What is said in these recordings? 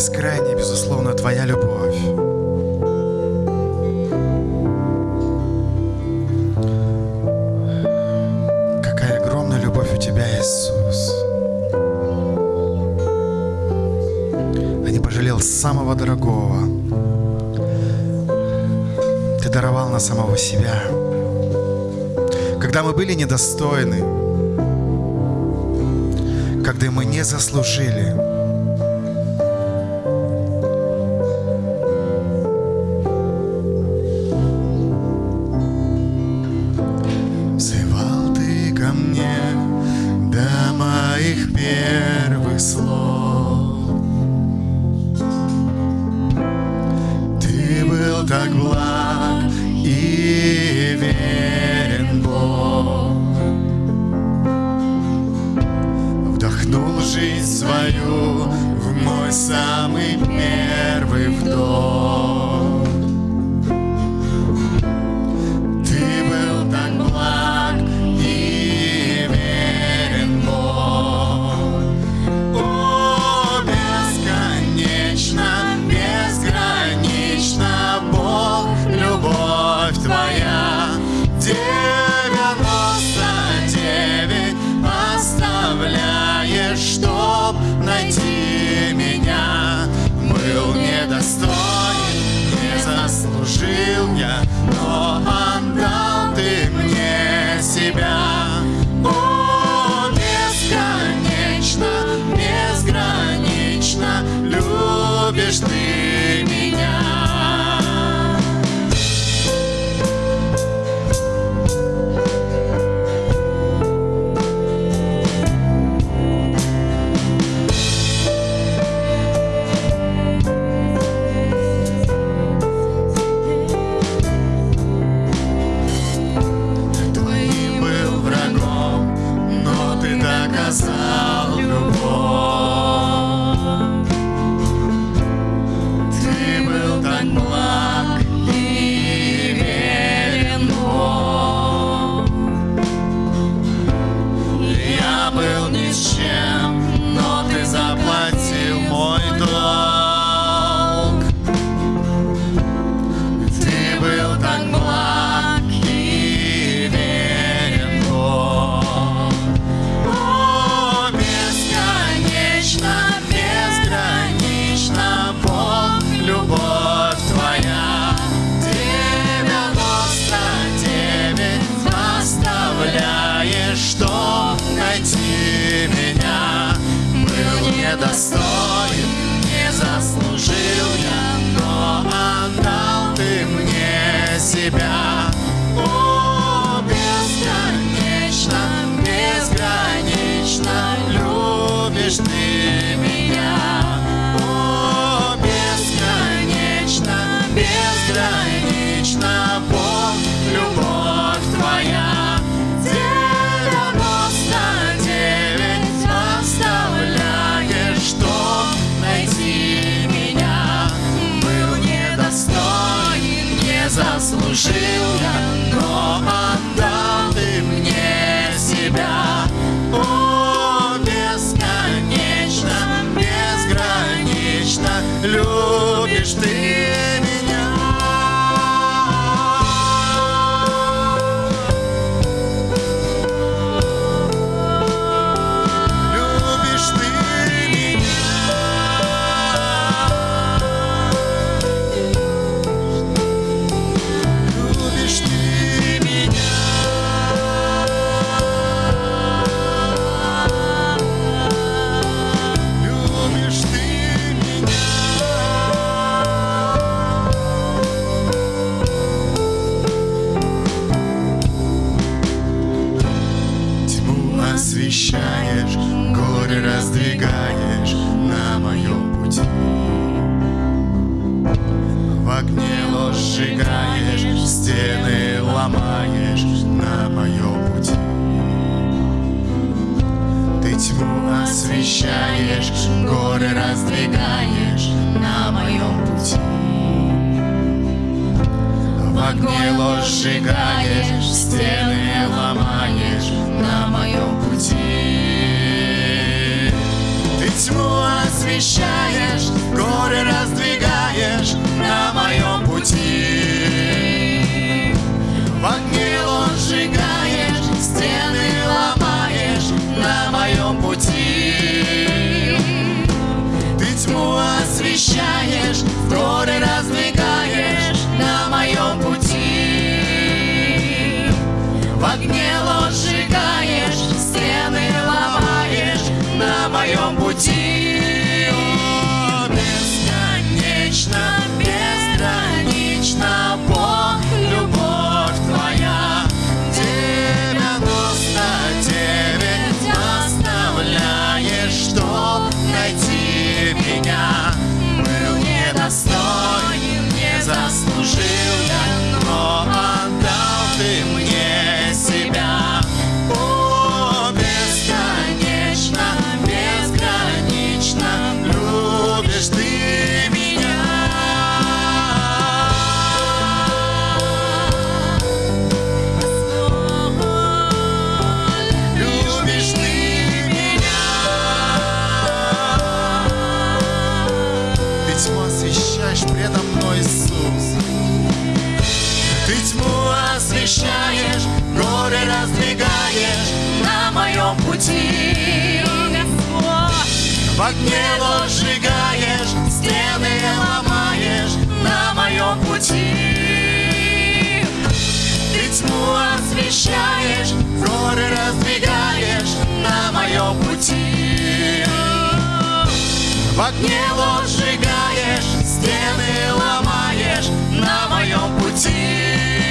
бескрайняя, безусловно, твоя любовь. Какая огромная любовь у тебя, Иисус. Ты не пожалел самого дорогого. Ты даровал на самого себя. Когда мы были недостойны, когда мы не заслужили, твоих первых слов. Christmas. освещаешь, горы раздвигаешь на моем пути. В огне ложь сжигаешь, стены ломаешь на моем пути. Ты тьму освещаешь, горы раздвигаешь на моем пути. Моем пути. Освещаешь предо мной, Иисус. Ты тьму освещаешь, горы раздвигаешь на моем пути. В огне ложь сжигаешь, стены ломаешь на моем пути. Ты тьму освещаешь, горы раздвигаешь на моем пути. В огне ложь сжигаешь, стены ломаешь на моем пути.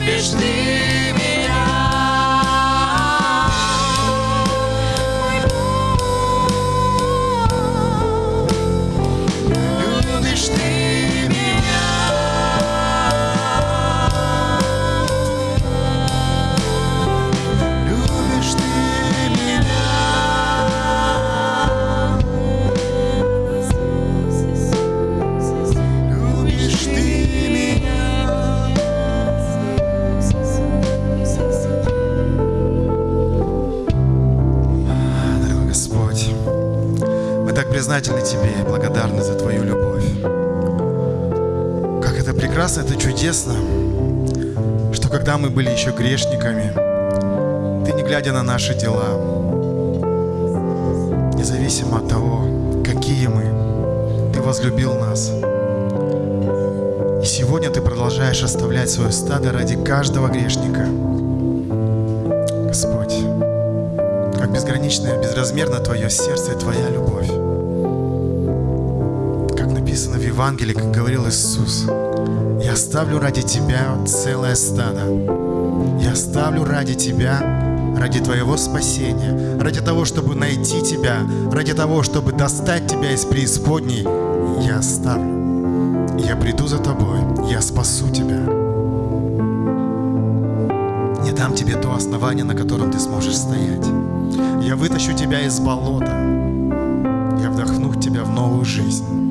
Любишь ты благодарны за Твою любовь. Как это прекрасно, это чудесно, что когда мы были еще грешниками, Ты, не глядя на наши дела, независимо от того, какие мы, Ты возлюбил нас. И сегодня Ты продолжаешь оставлять свое стадо ради каждого грешника. Господь, как безграничное, безразмерно Твое сердце и Твоя любовь. Написано в Евангелии, как говорил Иисус, «Я оставлю ради Тебя целое стадо. Я оставлю ради Тебя, ради Твоего спасения, ради того, чтобы найти Тебя, ради того, чтобы достать Тебя из преисподней. Я оставлю. Я приду за Тобой, я спасу Тебя. Я дам тебе то основание, на котором ты сможешь стоять. Я вытащу тебя из болота. Я вдохну тебя в новую жизнь.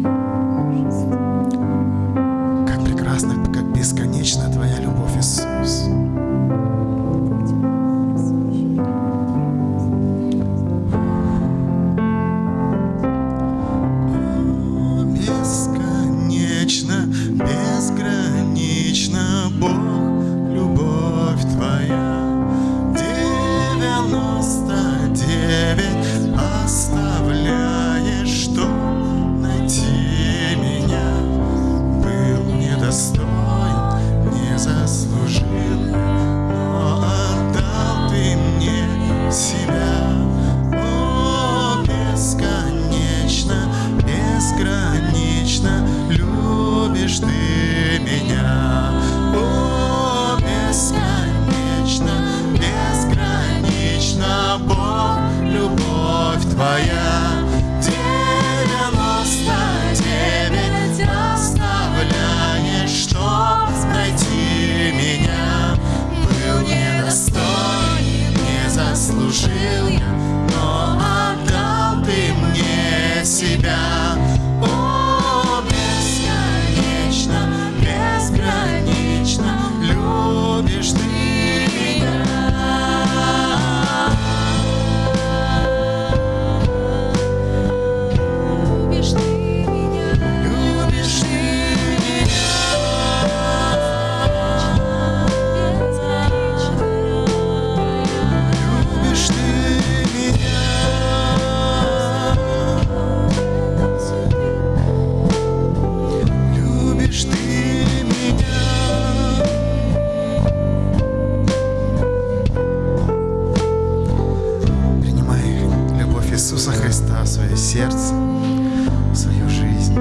Иисуса Христа в свое сердце, в свою жизнь.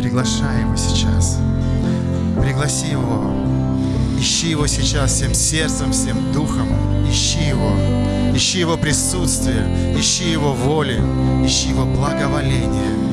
Приглашай Его сейчас. Пригласи Его. Ищи Его сейчас всем сердцем, всем духом. Ищи Его. Ищи Его присутствие. Ищи Его воли. Ищи Его благоволение.